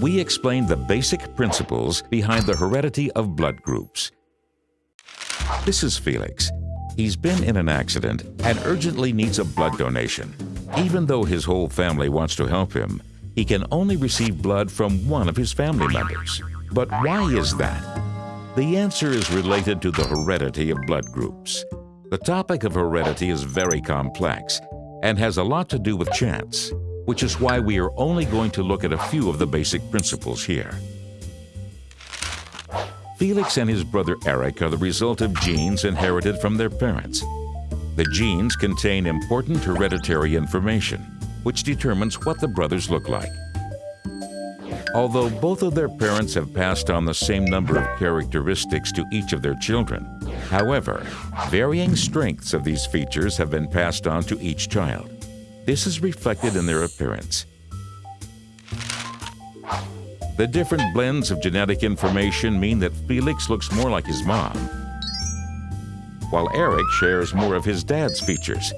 we explained the basic principles behind the heredity of blood groups. This is Felix. He's been in an accident and urgently needs a blood donation. Even though his whole family wants to help him, he can only receive blood from one of his family members. But why is that? The answer is related to the heredity of blood groups. The topic of heredity is very complex and has a lot to do with chance, which is why we are only going to look at a few of the basic principles here. Felix and his brother Eric are the result of genes inherited from their parents. The genes contain important hereditary information, which determines what the brothers look like. Although both of their parents have passed on the same number of characteristics to each of their children, however, varying strengths of these features have been passed on to each child. This is reflected in their appearance. The different blends of genetic information mean that Felix looks more like his mom, while Eric shares more of his dad's features.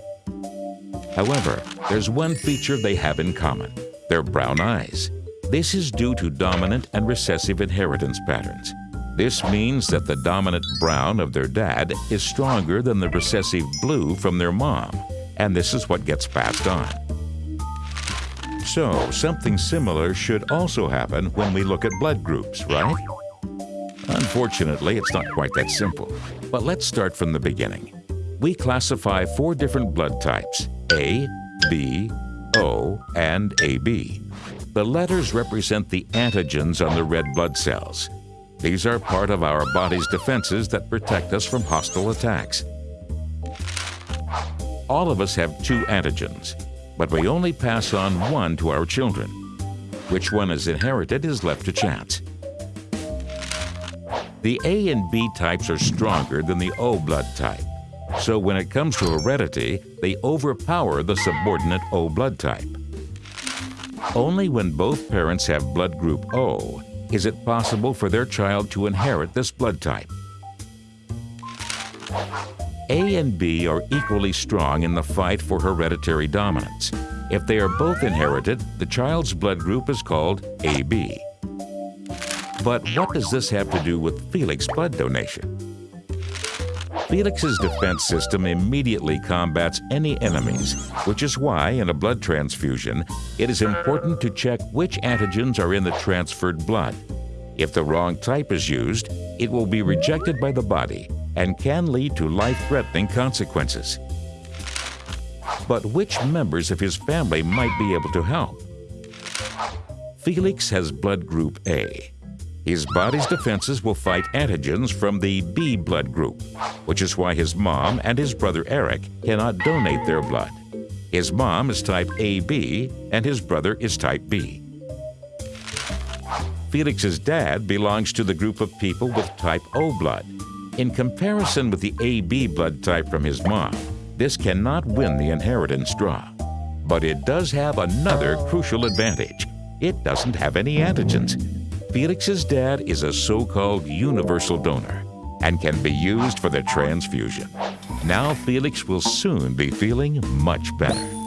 However, there's one feature they have in common, their brown eyes. This is due to dominant and recessive inheritance patterns. This means that the dominant brown of their dad is stronger than the recessive blue from their mom, and this is what gets passed on. So, something similar should also happen when we look at blood groups, right? Unfortunately, it's not quite that simple. But let's start from the beginning. We classify four different blood types, A, B, O, and AB. The letters represent the antigens on the red blood cells. These are part of our body's defenses that protect us from hostile attacks. All of us have two antigens, but we only pass on one to our children. Which one is inherited is left to chance. The A and B types are stronger than the O blood type, so when it comes to heredity, they overpower the subordinate O blood type. Only when both parents have blood group O is it possible for their child to inherit this blood type. A and B are equally strong in the fight for hereditary dominance. If they are both inherited, the child's blood group is called AB. But what does this have to do with Felix's blood donation? Felix's defense system immediately combats any enemies, which is why, in a blood transfusion, it is important to check which antigens are in the transferred blood. If the wrong type is used, it will be rejected by the body and can lead to life-threatening consequences. But which members of his family might be able to help? Felix has blood group A. His body's defenses will fight antigens from the B blood group, which is why his mom and his brother Eric cannot donate their blood. His mom is type AB and his brother is type B. Felix's dad belongs to the group of people with type O blood, in comparison with the AB blood type from his mom, this cannot win the inheritance draw. But it does have another crucial advantage. It doesn't have any antigens. Felix's dad is a so-called universal donor and can be used for the transfusion. Now Felix will soon be feeling much better.